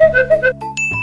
Ha ha ha ha!